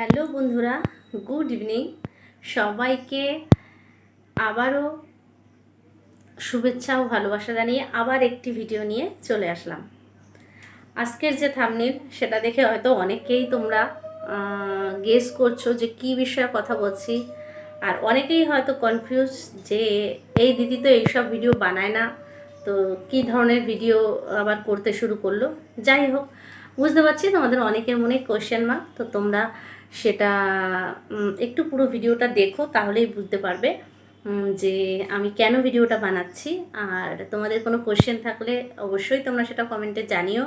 Hello বন্ধুরা, good evening. সবাইকে আবারও শুভেচ্ছা ও ভালোবাসা জানিয়ে আবার একটি ভিডিও নিয়ে চলে আসলাম। আজকের যে থামনিল সেটা দেখে হয়তো অনেকেই তোমরা গেস করছ যে কি বিষয়ে কথা বলছি। আর অনেকেই হয়তো কনফিউজ যে এই দিদি তো এইসব ভিডিও বানায় না, তো কি ধরনের ভিডিও আবার করতে শুরু করল। যাই হোক, বুঝতে পারছি তোমাদের অনেকের মনে কোয়েশ্চেন মার্ক তো তোমরা সেটা একটু পুরো ভিডিওটা দেখো, তাহলেই বুঝতে পারবে যে আমি কেন ভিডিওটা বানাচ্ছি। আর তোমাদের কোনো কোয়েশ্চেন থাকলে অবশ্যই তোমরা সেটা কমেন্টে জানিও।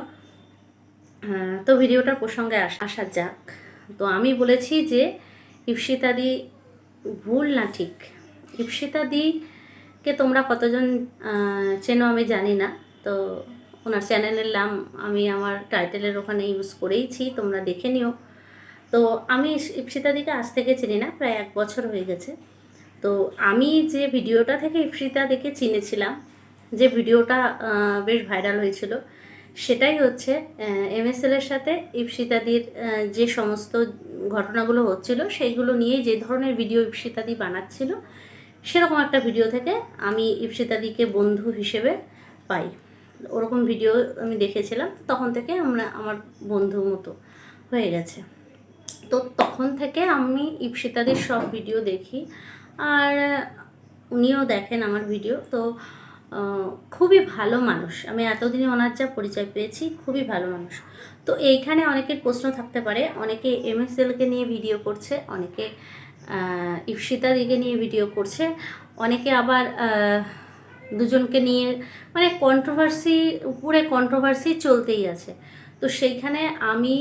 তো ভিডিওটার প্রসঙ্গে আসা যাক। তো আমি বলেছি যে ইপসিতাদি ভুল না ঠিক। ইপসিতাদিকে তোমরা কতজন চেনো আমি জানি না। তো ওনার চ্যানেলের নাম আমি আমার টাইটেলের ওখানে ইউজ করেইছি, তোমরা দেখে নিও। তো আমি ইপসিতাদিকে আজ থেকে চিনি না, প্রায় এক বছর হয়ে গেছে। তো আমি যে ভিডিওটা থেকে ইপসিতাদিকে চিনেছিলাম, যে ভিডিওটা বেশ ভাইরাল হয়েছিল, সেটাই হচ্ছে এমএসএল এর সাথে ইপসিতাদির যে সমস্ত ঘটনাগুলো হচ্ছিল, সেইগুলো নিয়ে যে ধরনের ভিডিও ইপসিতাদি বানাচ্ছিল, সেরকম একটা ভিডিও থেকে আমি ইপসিতাদিকে বন্ধু হিসেবে পাই। ওরকম ভিডিও আমি দেখেছিলাম, তখন থেকে আমরা, আমার বন্ধু মতো হয়ে গেছে। তো তখন থেকে আমি ইপসিতাদের সব ভিডিও দেখি। আর উনিও দেখেন আমার ভিডিও তো খুবই ভালো মানুষ। আমি এতদিনে ওনার যা পরিচয় পেয়েছি, খুবই ভালো মানুষ। তো এইখানে অনেকের প্রশ্ন থাকতে পারে, অনেকে এমএসএলকে নিয়ে ভিডিও করছে, অনেকে ইপসিতা দিকে নিয়ে ভিডিও করছে, অনেকে আবার দুজনকে নিয়ে মানে কন্ট্রোভার্সি উপরে কন্ট্রোভার্সি চলতেই আছে। তো সেইখানে আমি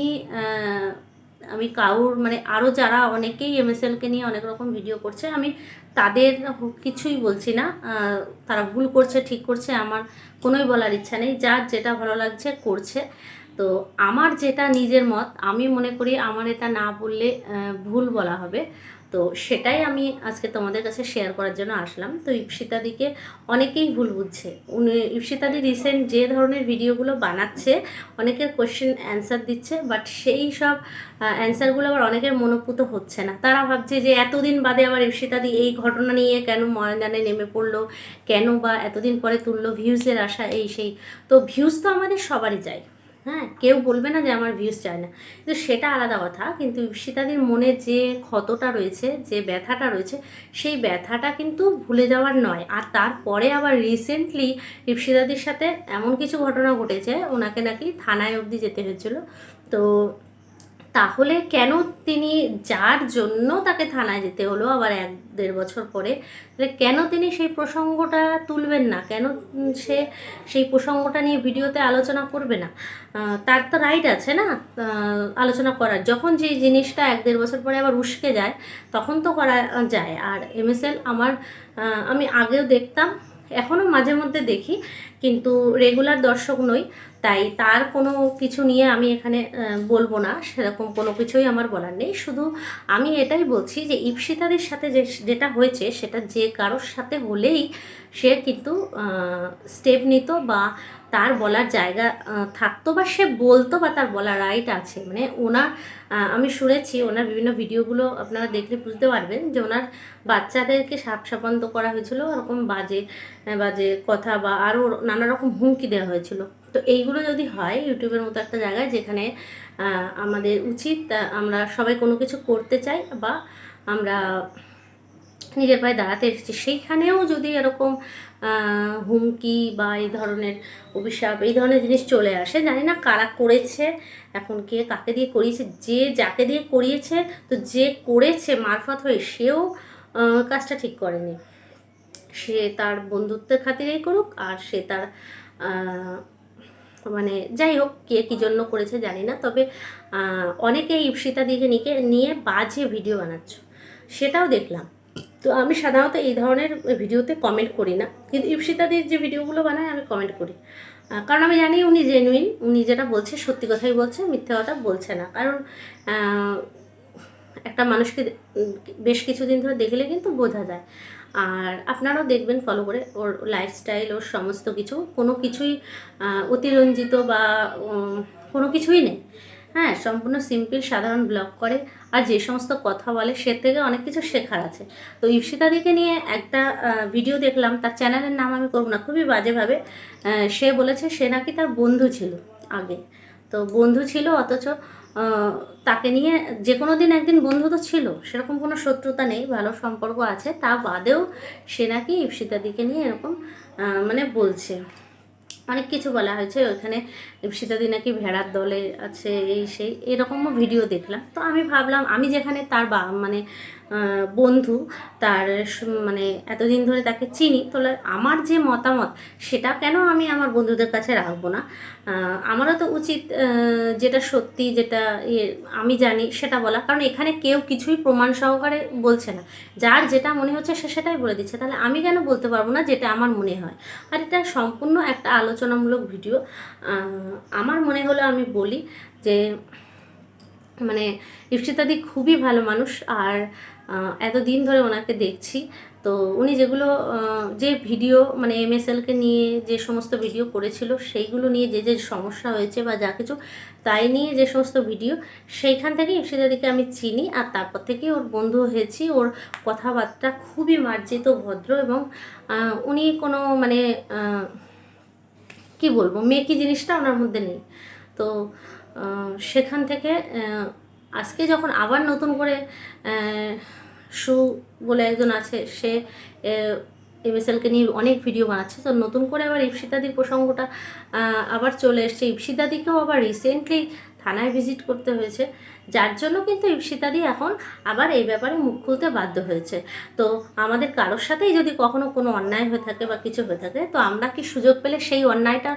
আমি কারুর মানে আরও যারা অনেকেই এমএসএলকে নিয়ে অনেক রকম ভিডিও করছে, আমি তাদের কিছুই বলছি না। তারা ভুল করছে, ঠিক করছে, আমার কোনোই বলার ইচ্ছা নেই। যার যেটা ভালো লাগছে করছে। তো আমার যেটা নিজের মত, আমি মনে করি আমার এটা না বললে ভুল বলা হবে। তো সেটাই আমি আজকে তোমাদের কাছে শেয়ার করার জন্য আসলাম। তো ইপসিতাদিকে অনেকেই ভুল বুঝছে। উনি, ইপসিতাদি রিসেন্ট যে ধরনের ভিডিওগুলো বানাচ্ছে, অনেকের কোশ্চেন অ্যান্সার দিচ্ছে বাট সেই সব অ্যান্সারগুলো আবার অনেকের মনোপুত হচ্ছে না। তারা ভাবছে যে এতদিন বাদে আবার ইপসিতাদি এই ঘটনা নিয়ে কেন ময়দানে নেমে পড়ল, কেন বা এতদিন পরে তুললো ভিউজের আশা, এই সেই। তো ভিউজ তো আমাদের সবারই চাই হ্যাঁ কেউ বলবে না যে আমার ভিউজ চায় না। কিন্তু সেটা আলাদা কথা, কিন্তু ইপসিতাদির মনে যে ক্ষতটা রয়েছে, যে ব্যথাটা রয়েছে, সেই ব্যথাটা কিন্তু ভুলে যাওয়ার নয়। আর তারপরে আবার রিসেন্টলি ইপসিতাদির সাথে এমন কিছু ঘটনা ঘটেছে, ওনাকে নাকি থানায় অবধি যেতে হয়েছিল। তো তাহলে কেন তিনি যার জন্য তাকে থানায় যেতে হলো আবার এক দেড় বছর পরে? তাহলে কেন তিনি সেই প্রসঙ্গটা তুলবেন না? কেন সে সেই প্রসঙ্গটা নিয়ে ভিডিওতে আলোচনা করবে না? তার তো রাইট আছে না আলোচনা করার। যখন যেই জিনিসটা এক দেড় বছর পরে আবার উস্কে যায়, তখন তো করা যায়। আর এমএসএল আমার আমি আগেও দেখতাম এখনও মাঝে মধ্যে দেখি, কিন্তু রেগুলার দর্শক নই। তাই তার কোনো কিছু নিয়ে আমি এখানে বলব না। সেরকম কোনো কিছুই আমার বলার নেই। শুধু আমি এটাই বলছি যে ইপসিতাদের সাথে যে, যেটা হয়েছে, সেটা যে কারোর সাথে হলেই সে কিন্তু স্টেপ নিত বা তার বলার জায়গা থাকতো বা সে বলতো বা তার বলার রাইট আছে। মানে ওনার আমি শুনেছি, ওনার বিভিন্ন ভিডিওগুলো আপনারা দেখলে বুঝতে পারবেন যে ওনার বাচ্চাদেরকে সাপ সাপান্ত করা হয়েছিল, ওরকম বাজে বাজে কথা বা আরও নানা রকম হুমকি দেওয়া হয়েছিল। তো এইগুলো যদি হয় ইউটিউবের মতো একটা জায়গায় যেখানে আমাদের উচিত আমরা সবাই কোনো কিছু করতে চাই বা আমরা নিজের পায়ে দাঁড়াতে এসেছি, সেইখানেও যদি এরকম হুমকি বা এই ধরনের অভিশাপ, এই ধরনের জিনিস চলে আসে, জানি না কারা করেছে, এখন কে কাকে দিয়ে করিয়েছে, যে যাকে দিয়ে করিয়েছে, তো যে করেছে মারফত হয়ে সেও কাজটা ঠিক করেনি। সে তার বন্ধুত্বের খাতিরেই করুক আর সে তার মানে যাই হোক, কে কী জন্য করেছে জানি না, তবে অনেকে ইপসিতা দিকে নিকে, নিয়ে বাজে ভিডিও বানাচ্ছ। সেটাও দেখলাম। তো আমি সাধারণত এই ধরনের ভিডিওতে কমেন্ট করি না। কিন্তু ইপসিতাদির যে ভিডিওগুলো বানায়, আমি কমেন্ট করি। কারণ আমি জানি উনি জেনুইন উনি যেটা বলছে, সত্যি কথাই বলছে, মিথ্যে কথা বলছে না। কারণ একটা মানুষকে বেশ কিছুদিন ধরে দেখলে কিন্তু বোঝা যায়। আর আপনারাও দেখবেন ফলো করে ওর লাইফস্টাইল ওর সমস্ত কিছু। কোনো কিছুই অতিরঞ্জিত বা কোনো কিছুই নেই। হ্যাঁ সম্পূর্ণ সিম্পল সাধারণ ব্লগ করে। আর যে সমস্ত কথা বলে, সে থেকে অনেক কিছু শেখার আছে। তো ইপসিতাদিকে নিয়ে একটা ভিডিও দেখলাম। তার চ্যানেলের নাম আমি করব না, খুবই বাজেভাবে। সে বলেছে সে নাকি তার বন্ধু ছিল আগে। তো বন্ধু ছিল অথচ তাকে নিয়ে যে কোনো দিন একদিন বন্ধু তো ছিল, সেরকম কোনো শত্রুতা নেই, ভালো সম্পর্ক আছে, তা বাদেও সে নাকি ইপসিতাদিকে নিয়ে এরকম মানে বলছে। অনেক কিছু বলা হয়েছে ওখানে সীতাদি নাকি ভেড়ার দলে আছে, এই সেই, এরকমও ভিডিও দেখলাম। তো আমি ভাবলাম, আমি যেখানে তার বা মানে বন্ধু, তার মানে এতদিন ধরে তাকে চিনি, তাহলে আমার যে মতামত, সেটা কেন আমি আমার বন্ধুদের কাছে রাখব না? আমারও তো উচিত যেটা সত্যি, যেটা আমি জানি, সেটা বলা। কারণ এখানে কেউ কিছুই প্রমাণ সহকারে বলছে না। যার যেটা মনে হচ্ছে সে সেটাই বলে দিচ্ছে। তাহলে আমি কেন বলতে পারব না যেটা আমার মনে হয়? আর এটা সম্পূর্ণ একটা আলোচনামূলক ভিডিও। আমার মনে হলো আমি বলি যে মানে ইপসিতাদি খুবই ভালো মানুষ। আর এতদিন ধরে ওনাকে দেখছি। তো উনি যেগুলো যে ভিডিও মানে এম এমএসএলকে নিয়ে যে সমস্ত ভিডিও করেছিল, সেইগুলো নিয়ে যে যে সমস্যা হয়েছে বা যা কিছু, তাই নিয়ে যে সমস্ত ভিডিও, সেইখান থেকে ইপসিতাদিকে আমি চিনি আর তারপর থেকে ওর বন্ধু হয়েছি। ওর কথাবার্তা খুবই মার্জিত, ভদ্র এবং উনি কোনো মানে কি বলব, মেকি জিনিসটা ওনার মধ্যে নেই। তো সেখান থেকে আজকে যখন আবার নতুন করে সু বলে একজন আছে, সে এমএসএলকে নিয়ে অনেক ভিডিও বানাচ্ছে। তো নতুন করে আবার ইপসিতাদির প্রসঙ্গটা আবার চলে এসছে। ইপসিতাদিকেও আবার রিসেন্টলি থানায় ভিজিট করতে হয়েছে। যার জন্য কিন্তু ইপসিতাদি এখন আবার এই ব্যাপারে মুখ খুলতে বাধ্য হয়েছে। তো আমাদের কারোর সাথেই যদি কখনো কোনো অন্যায় হয়ে থাকে বা কিছু হয়ে থাকে, তো আমরা কি সুযোগ পেলে সেই অন্যায়টা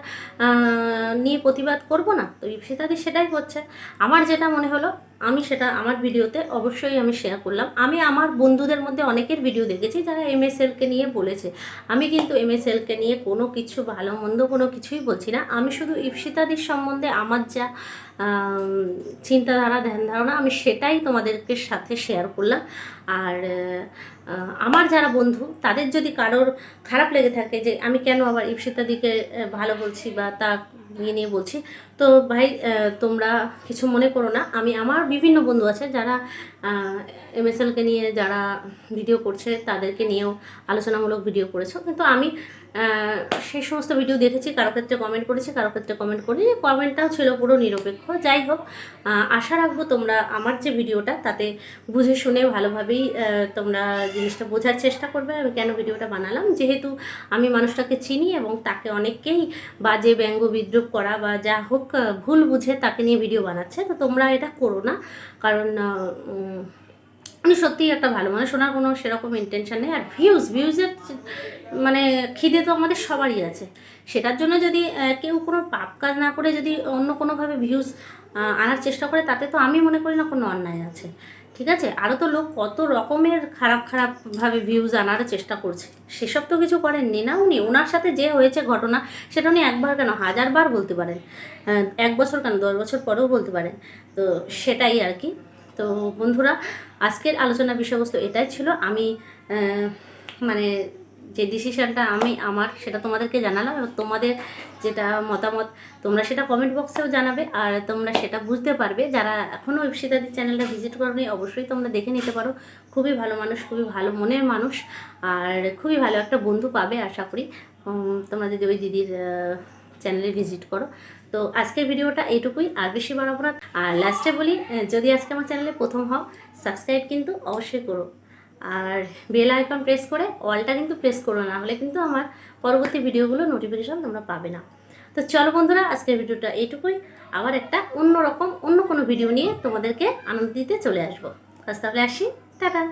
নিয়ে প্রতিবাদ করব না? তো ইপসিতাদি সেটাই করছে। আমার যেটা মনে হলো, আমি সেটা, আমার ভিডিওতে অবশ্যই আমি শেয়ার করলাম। আমি আমার বন্ধুদের মধ্যে অনেকের ভিডিও দেখেছি যারা এমএসএলকে নিয়ে বলেছে। আমি কিন্তু এম এমএসএলকে নিয়ে কোনো কিছু ভালো মন্দ কোনো কিছুই বলছি না। আমি শুধু ইপসিতাদির সম্বন্ধে আমার যা চিন্তাধারা, ধ্যান ধারণা, আমি সেটাই তোমাদেরকে সাথে শেয়ার করলাম। আর আমার যারা বন্ধু, তাদের যদি কারোর খারাপ লেগে থাকে যে, আমি কেন আবার ইপসিতাদিকে দিকে ভালো বলছি বা তা নিয়ে নিয়ে বলছি। তো ভাই তোমরা কিছু মনে করো না। আমি, আমার বিভিন্ন বন্ধু আছে যারা এমএসএলকে নিয়ে যারা ভিডিও করছে, তাদেরকে নিয়েও আলোচনামূলক ভিডিও করেছ। কিন্তু আমি সেই সমস্ত ভিডিও দেখেছি, কারও ক্ষেত্রে কমেন্ট করেছি, কারও ক্ষেত্রে কমেন্ট করিনি। কমেন্টটাও ছিল পুরো নিরপেক্ষ। যাই হোক আশা রাখব তোমরা আমার যে ভিডিওটা, তাতে বুঝে শুনে ভালোভাবেই তোমরা জিনিসটা বোঝার চেষ্টা করবে। আমি কেন ভিডিওটা বানালাম? যেহেতু আমি মানুষটাকে চিনি এবং তাকে অনেককেই বাজে ব্যঙ্গ বিদ্রুপ করা বা যা হোক ভুল বুঝে তাকে নিয়ে ভিডিও বানাচ্ছে, তো তোমরা এটা করো না। কারণ উনি সত্যিই একটা ভালো মানুষ, ওনার কোনো সেরকম ইন্টেনশন নেই। আর ভিউজ ভিউজের মানে খিদে তো আমাদের সবারই আছে। সেটার জন্য যদি কেউ কোনো পাপ কাজ না করে যদি অন্য কোনোভাবে ভিউজ আনার চেষ্টা করে, তাতে তো আমি মনে করি না কোনো অন্যায় আছে। ঠিক আছে? আরও তো লোক কত রকমের খারাপ খারাপভাবে ভিউজ আনার চেষ্টা করছে। সেসব তো কিছু করেননি না উনি? ওনার সাথে যে হয়েছে ঘটনা, সেটা উনি একবার কেন? হাজারবার বলতে পারেন। এক বছর কেন? দশ বছর পরেও বলতে পারেন। তো সেটাই আর কি। তো বন্ধুরা, আজকের আলোচনা বিষয়বস্তু এটাই ছিল। আমি মানে যে ডিসিশানটা আমি আমার, সেটা তোমাদেরকে জানালাম এবং তোমাদের যেটা মতামত, তোমরা সেটা কমেন্ট বক্সেও জানাবে আর তোমরা সেটা বুঝতে পারবে। যারা এখনও ইপসিতাদির চ্যানেলটা ভিজিট করনি, অবশ্যই তোমরা দেখে নিতে পারো। খুবই ভালো মানুষ, খুবই ভালো মনের মানুষ আর খুবই ভালো একটা বন্ধু পাবে আশা করি। তোমরা যদি ওই দিদির চ্যানেলে ভিজিট করো। তো আজকের ভিডিওটা এইটুকুই, আর বেশি বাড়াবো না। আর লাস্টে বলি যদি আজকে আমার চ্যানেলে প্রথম হও সাবস্ক্রাইব কিন্তু অবশ্যই করো। আর বেল আইকন প্রেস করে অলটা কিন্তু প্রেস করো, না হলে কিন্তু আমার পরবর্তী ভিডিওগুলো নোটিফিকেশান তোমরা পাবে না। তো চলো বন্ধুরা, আজকের ভিডিওটা এইটুকুই। আবার একটা অন্য রকম অন্য কোনো ভিডিও নিয়ে তোমাদেরকে আনন্দ দিতে চলে আসব। আজ তাহলে আসি। টাটা!